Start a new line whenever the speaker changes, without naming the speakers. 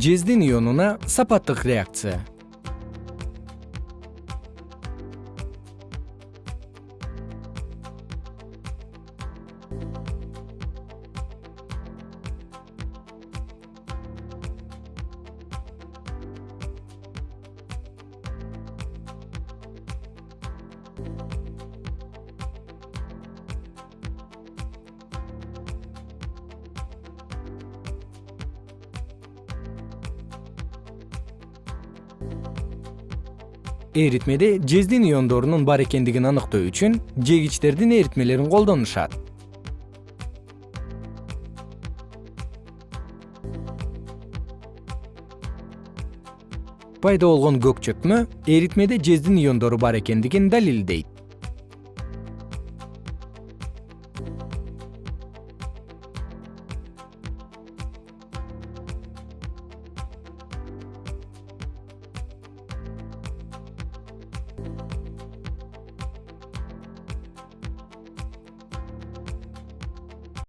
жездин ионуна сапаттык реакция эритмеде жездин иондорунун бар экендигин аныктоо үчүн жегичтердин эритмелерин колдонушат. Пайда болгон көк чөкмө эритмеде жездин иондору бар экендигин далилдейт